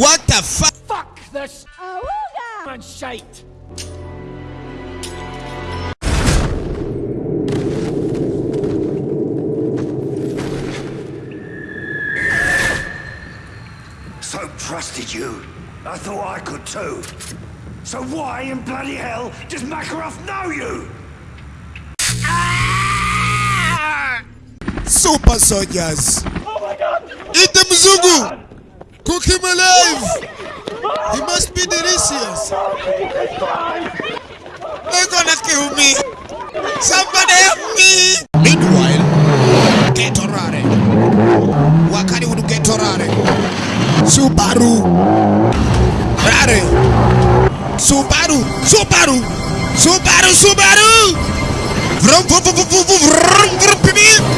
What the fuck? Fuck this Auga! man shite. So trusted you. I thought I could too. So why in bloody hell does Makarov know you? Super soldiers. Oh my god! Eat the Mzungu. Oh Cook him alive. He must be delicious. They're gonna kill me. Somebody help me. Meanwhile, Getorare. Wakari would Getorare. Subaru. Rare. Subaru. Subaru. Subaru. Subaru. Vroom, vroom, vroom, vroom, vroom, vroom, vroom, vroom! Swat!